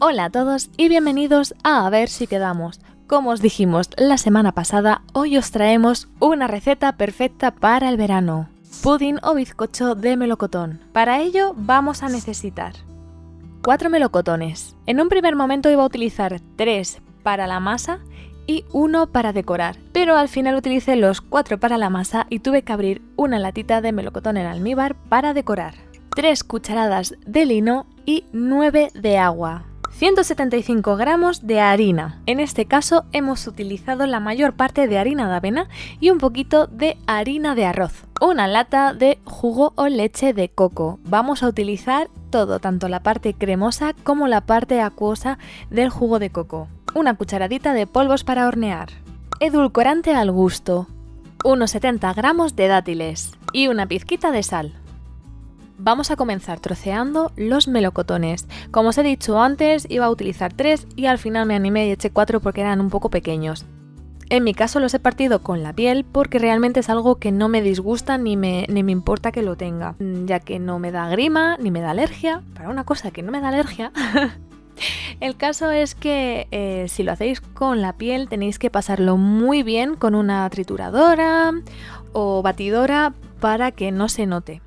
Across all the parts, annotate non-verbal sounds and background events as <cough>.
Hola a todos y bienvenidos a A ver si quedamos. Como os dijimos la semana pasada, hoy os traemos una receta perfecta para el verano. Pudding o bizcocho de melocotón. Para ello vamos a necesitar 4 melocotones. En un primer momento iba a utilizar 3 para la masa y uno para decorar, pero al final utilicé los 4 para la masa y tuve que abrir una latita de melocotón en almíbar para decorar. 3 cucharadas de lino y 9 de agua. 175 gramos de harina. En este caso hemos utilizado la mayor parte de harina de avena y un poquito de harina de arroz. Una lata de jugo o leche de coco. Vamos a utilizar todo, tanto la parte cremosa como la parte acuosa del jugo de coco. Una cucharadita de polvos para hornear. Edulcorante al gusto. Unos 70 gramos de dátiles y una pizquita de sal. Vamos a comenzar troceando los melocotones. Como os he dicho antes, iba a utilizar tres y al final me animé y eché cuatro porque eran un poco pequeños. En mi caso los he partido con la piel porque realmente es algo que no me disgusta ni me, ni me importa que lo tenga, ya que no me da grima ni me da alergia. Para una cosa que no me da alergia, <laughs> El caso es que eh, si lo hacéis con la piel tenéis que pasarlo muy bien con una trituradora o batidora para que no se note.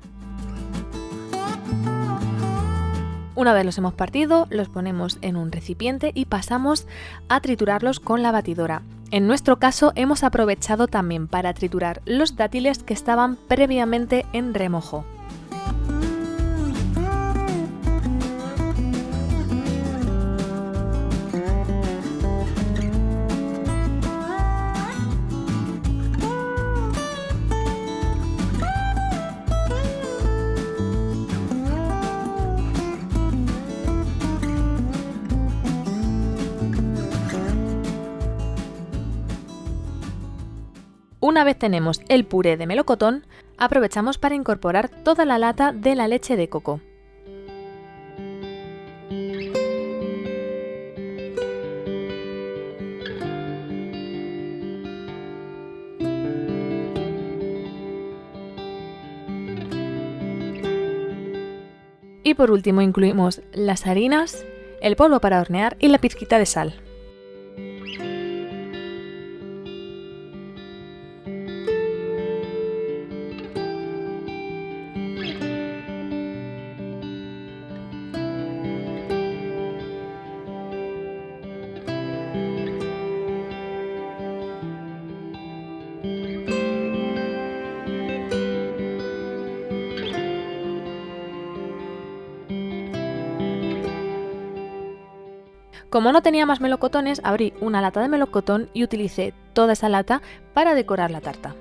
Una vez los hemos partido, los ponemos en un recipiente y pasamos a triturarlos con la batidora. En nuestro caso hemos aprovechado también para triturar los dátiles que estaban previamente en remojo. Una vez tenemos el puré de melocotón, aprovechamos para incorporar toda la lata de la leche de coco. Y por último incluimos las harinas, el polvo para hornear y la pizquita de sal. Como no tenía más melocotones, abrí una lata de melocotón y utilicé toda esa lata para decorar la tarta.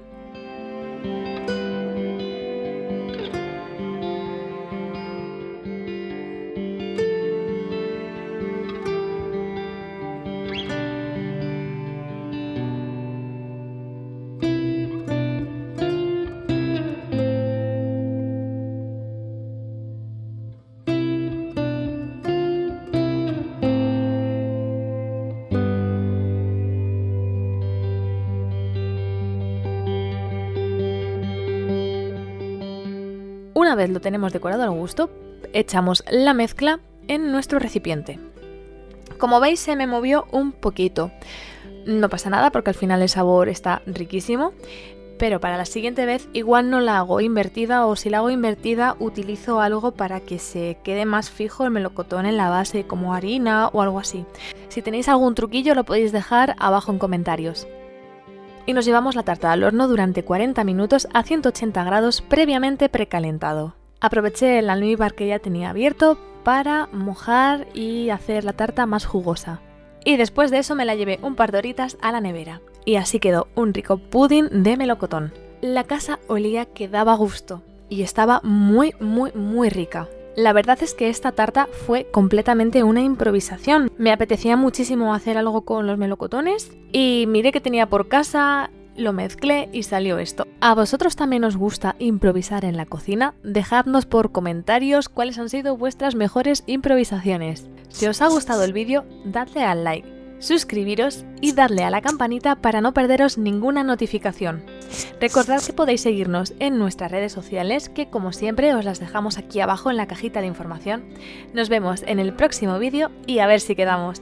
Una vez lo tenemos decorado al gusto, echamos la mezcla en nuestro recipiente. Como veis se me movió un poquito. No pasa nada porque al final el sabor está riquísimo, pero para la siguiente vez igual no la hago invertida o si la hago invertida utilizo algo para que se quede más fijo el melocotón en la base como harina o algo así. Si tenéis algún truquillo lo podéis dejar abajo en comentarios y nos llevamos la tarta al horno durante 40 minutos a 180 grados previamente precalentado. Aproveché el almíbar que ya tenía abierto para mojar y hacer la tarta más jugosa. Y después de eso me la llevé un par de horitas a la nevera. Y así quedó un rico pudding de melocotón. La casa olía que daba gusto y estaba muy muy muy rica. La verdad es que esta tarta fue completamente una improvisación. Me apetecía muchísimo hacer algo con los melocotones y miré que tenía por casa, lo mezclé y salió esto. ¿A vosotros también os gusta improvisar en la cocina? Dejadnos por comentarios cuáles han sido vuestras mejores improvisaciones. Si os ha gustado el vídeo, dadle al like, suscribiros y dadle a la campanita para no perderos ninguna notificación. Recordad que podéis seguirnos en nuestras redes sociales, que como siempre os las dejamos aquí abajo en la cajita de información. Nos vemos en el próximo vídeo y a ver si quedamos.